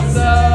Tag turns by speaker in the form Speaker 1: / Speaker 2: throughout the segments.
Speaker 1: awesome.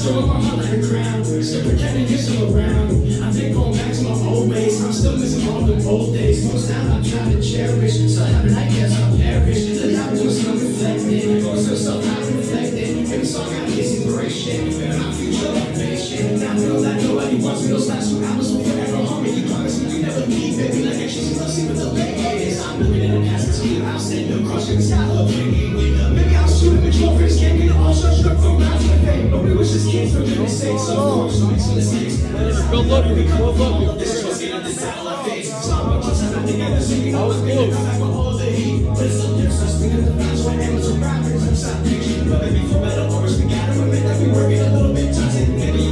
Speaker 1: I still wear my like crown. Still pretending you're still around. I've been going back to my old ways. I'm still missing all the old days. Most now I'm trying to cherish. So happen I guess I'll perish. The time doing some reflecting. Going so self not reflecting. Every song I get inspiration. And my future motivation. Now I know that nobody wants me. Those last two albums will forever harm me. You promise me you never leave, baby. Like a cheesy love scene with the ladies. I'm living in the past. It's clear. I'll send across your sky. Maybe I'll shoot him with your friends. Can't get all shut from miles know good. The heat. But it's so different.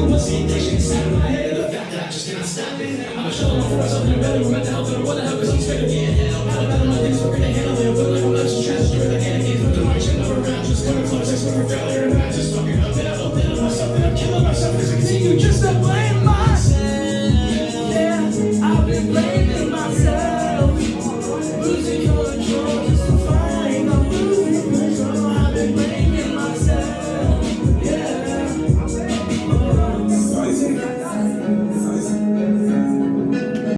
Speaker 1: I see nation inside of my I for something better. We're meant to help them. What the hell? Cause I'm scared of being hell. How about my things we're gonna handle it? But like I'm not just trying to your joy.